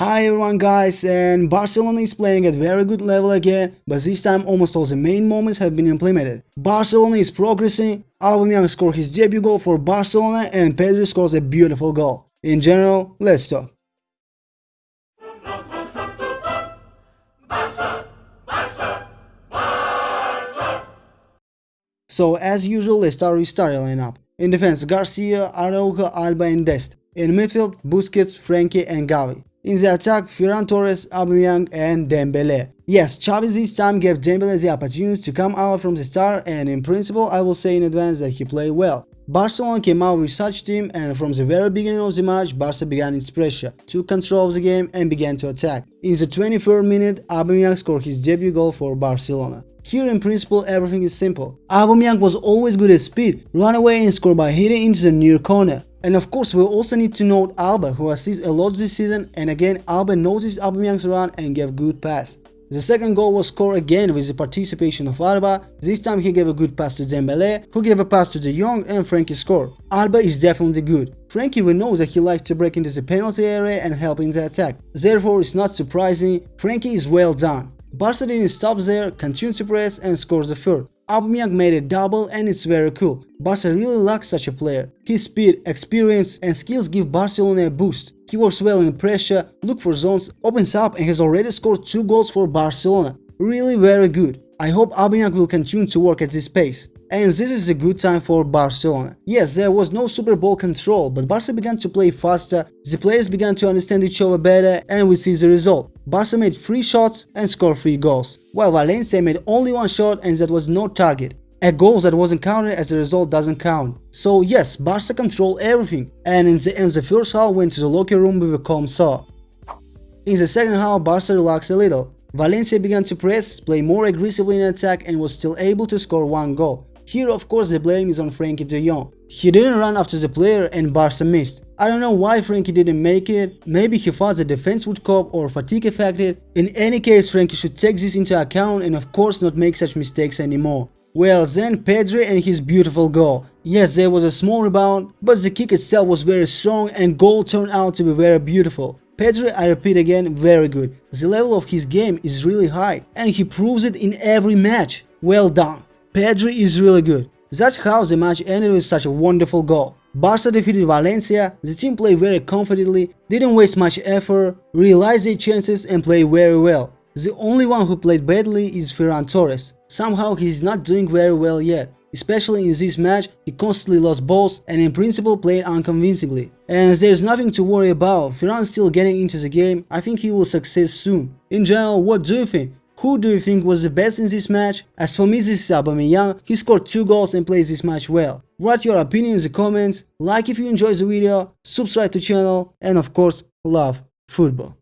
Hi everyone guys and Barcelona is playing at very good level again but this time almost all the main moments have been implemented. Barcelona is progressing, Aubameyang scored his debut goal for Barcelona and Pedri scores a beautiful goal. In general, let's talk. So as usual let's start with starting lineup. In defense Garcia, Araujo, Alba and Dest. In midfield Busquets, Frenkie and Gavi. In the attack, Ferran Torres, Aubameyang and Dembele. Yes, Xavi this time gave Dembele the opportunity to come out from the start and in principle I will say in advance that he played well. Barcelona came out with such team and from the very beginning of the match Barca began its pressure, took control of the game and began to attack. In the 23rd minute, Aubameyang scored his debut goal for Barcelona. Here in principle everything is simple. Aubameyang was always good at speed, run away and score by hitting into the near corner. And of course, we also need to note Alba, who assists a lot this season, and again, Alba noticed Aubameyang's run and gave good pass. The second goal was scored again with the participation of Alba, this time he gave a good pass to Dembele, who gave a pass to De Jong and Frenkie scored. Alba is definitely good. Frenkie we know that he likes to break into the penalty area and help in the attack, therefore it's not surprising, Frenkie is well done. Barca didn't stop there, continued to press and scores the third. Aubameyang made a double and it's very cool. Barca really lacks such a player. His speed, experience and skills give Barcelona a boost. He works well in pressure, look for zones, opens up and has already scored 2 goals for Barcelona. Really very good. I hope Aubameyang will continue to work at this pace. And this is a good time for Barcelona. Yes, there was no Super Bowl control, but Barca began to play faster, the players began to understand each other better and we see the result. Barca made 3 shots and scored 3 goals, while Valencia made only 1 shot and that was no target. A goal that wasn't counted as a result doesn't count. So yes, Barca controlled everything, and in the end the first half went to the locker room with a calm saw. In the second half, Barca relaxed a little. Valencia began to press, play more aggressively in attack and was still able to score one goal. Here of course the blame is on Frenkie de Jong. He didn't run after the player and Barca missed. I don't know why Frenkie didn't make it, maybe he thought the defense would cope or fatigue affected. In any case Frenkie should take this into account and of course not make such mistakes anymore. Well then Pedri and his beautiful goal. Yes there was a small rebound, but the kick itself was very strong and goal turned out to be very beautiful. Pedri, I repeat again, very good. The level of his game is really high and he proves it in every match. Well done. Pedri is really good. That's how the match ended with such a wonderful goal. Barca defeated Valencia, the team played very confidently, didn't waste much effort, realized their chances and played very well. The only one who played badly is Ferran Torres. Somehow he is not doing very well yet. Especially in this match, he constantly lost balls and in principle played unconvincingly. And there's nothing to worry about, Ferran still getting into the game, I think he will succeed soon. In general, what do you think? Who do you think was the best in this match? As for me this is Aubameyang, he scored 2 goals and plays this match well. Write your opinion in the comments, like if you enjoyed the video, subscribe to channel and of course love football.